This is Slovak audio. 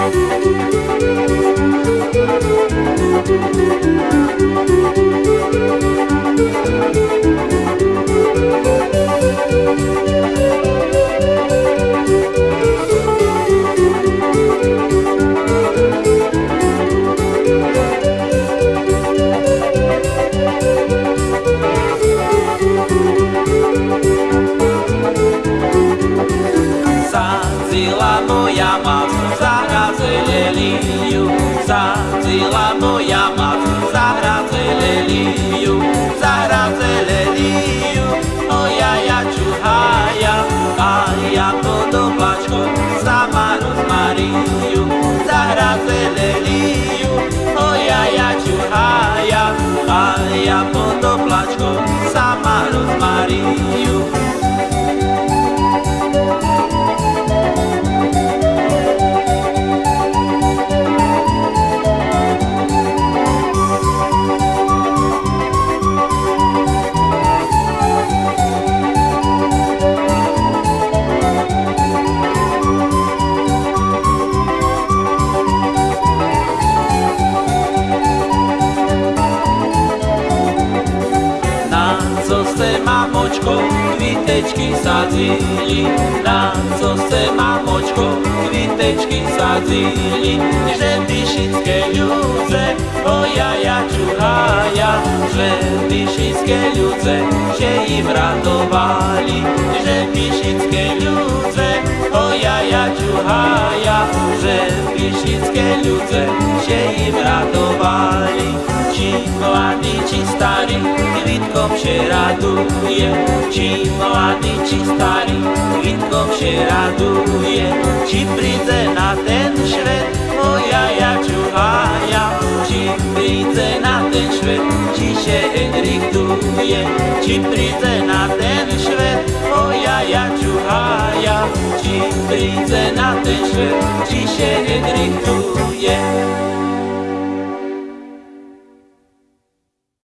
Thank you. leliliu Sazila moja masz Zahra zeleliliu Zahra zeleliliu Moja jaczuchaja A ja podobaczko Sama rozmariliu Zahra zeleliliu Moja jaczuchaja A se mamočko kvitečky sadzili, na co se mamočko kvitečky sadzili, že vyšické ľudze, ojaja čuhaja, že vyšické ľudze, že im radovali, že vyšické ľudze, ojaja čuhaja, že vyšické ľudze, že im radovali. Či mladý, či starý, kvitkom vše raduje. Či mladý, či starý, kvitkom vše raduje. Či príde na ten švet, moja ja čuhaja. Či príde na ten švet, čiže Henrik duje. Či príde na ten švet, moja ja čuhaja. Či príde na ten švet, čiže Henrik duje.